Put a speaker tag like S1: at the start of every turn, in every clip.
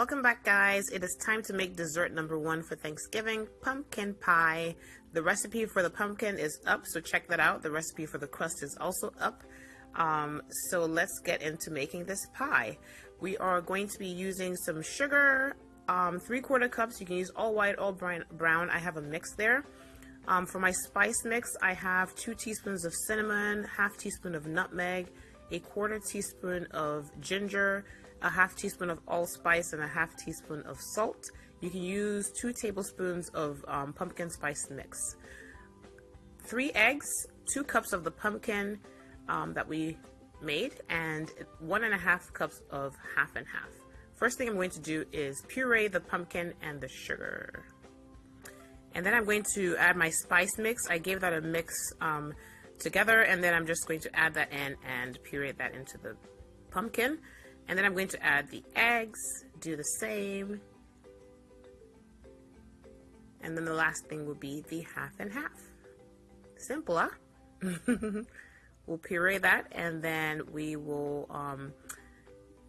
S1: Welcome back guys. It is time to make dessert number one for Thanksgiving, pumpkin pie. The recipe for the pumpkin is up, so check that out. The recipe for the crust is also up. Um, so let's get into making this pie. We are going to be using some sugar, um, three quarter cups. You can use all white, all brown. I have a mix there. Um, for my spice mix, I have two teaspoons of cinnamon, half teaspoon of nutmeg, a quarter teaspoon of ginger, a half teaspoon of allspice, and a half teaspoon of salt. You can use two tablespoons of um, pumpkin spice mix. Three eggs, two cups of the pumpkin um, that we made, and one and a half cups of half and half. First thing I'm going to do is puree the pumpkin and the sugar. And then I'm going to add my spice mix. I gave that a mix um, together and then I'm just going to add that in and puree that into the pumpkin and then I'm going to add the eggs do the same. And then the last thing will be the half and half. Simple huh? We'll puree that and then we will um,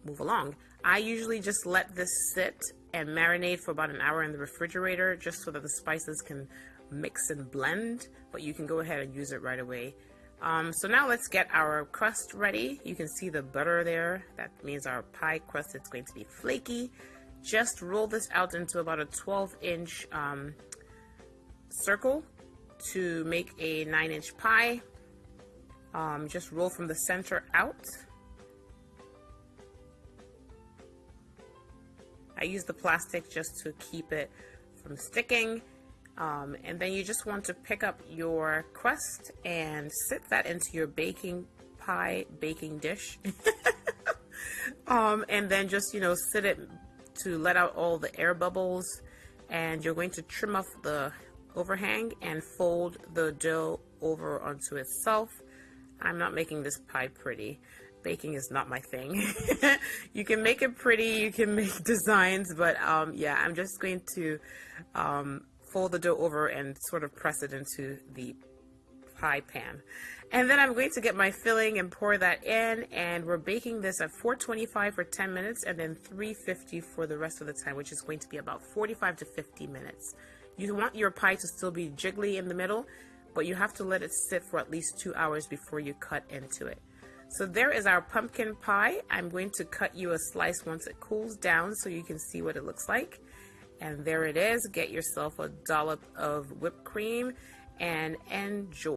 S1: move along. I usually just let this sit and marinate for about an hour in the refrigerator just so that the spices can mix and blend, but you can go ahead and use it right away. Um, so now let's get our crust ready. You can see the butter there. That means our pie crust is going to be flaky. Just roll this out into about a 12 inch um, circle to make a 9 inch pie. Um, just roll from the center out. I use the plastic just to keep it from sticking um, and then you just want to pick up your crust and sit that into your baking pie baking dish. um, and then just, you know, sit it to let out all the air bubbles. And you're going to trim off the overhang and fold the dough over onto itself. I'm not making this pie pretty. Baking is not my thing. you can make it pretty, you can make designs, but um, yeah, I'm just going to um, fold the dough over and sort of press it into the pie pan. And then I'm going to get my filling and pour that in and we're baking this at 425 for 10 minutes and then 350 for the rest of the time, which is going to be about 45 to 50 minutes. You want your pie to still be jiggly in the middle, but you have to let it sit for at least two hours before you cut into it. So there is our pumpkin pie. I'm going to cut you a slice once it cools down so you can see what it looks like. And there it is. Get yourself a dollop of whipped cream and enjoy.